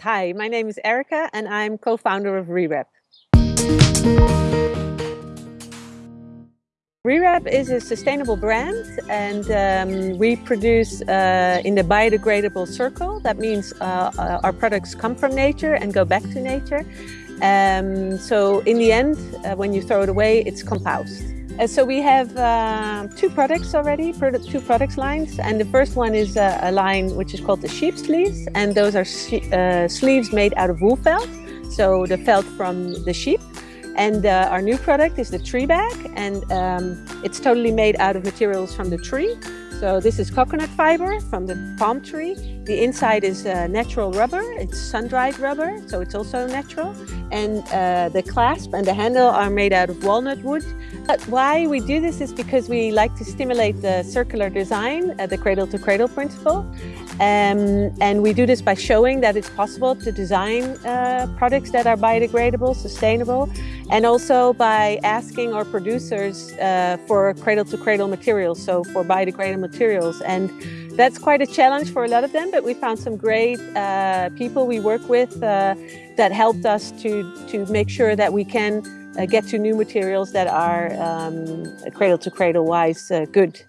Hi, my name is Erica and I'm co-founder of ReWrap. ReWrap is a sustainable brand and um, we produce uh, in the biodegradable circle. That means uh, uh, our products come from nature and go back to nature. Um, so in the end, uh, when you throw it away, it's compost. Uh, so we have uh, two products already, two products lines, and the first one is uh, a line which is called the sheep sleeves, and those are uh, sleeves made out of wool felt, so the felt from the sheep. And uh, our new product is the tree bag, and um, it's totally made out of materials from the tree. So this is coconut fiber from the palm tree. The inside is uh, natural rubber. It's sun-dried rubber, so it's also natural. And uh, the clasp and the handle are made out of walnut wood. But why we do this is because we like to stimulate the circular design, uh, the cradle-to-cradle -cradle principle. Um, and we do this by showing that it's possible to design uh, products that are biodegradable, sustainable, and also by asking our producers uh, for cradle-to-cradle materials, so for biodegradable materials. And that's quite a challenge for a lot of them, but we found some great uh, people we work with uh, that helped us to, to make sure that we can uh, get to new materials that are um, cradle to cradle wise uh, good.